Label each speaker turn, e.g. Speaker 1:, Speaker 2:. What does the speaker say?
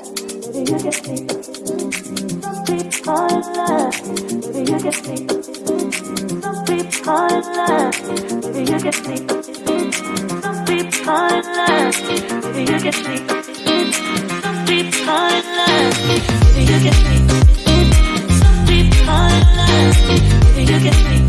Speaker 1: Maybe you can sleep. Some people left. Maybe you can me. Some people fall in love. Maybe you can me. Some people fall in love. Maybe you can me. Some people fall in love. Maybe you can me. Some people fall in love. Maybe you can me.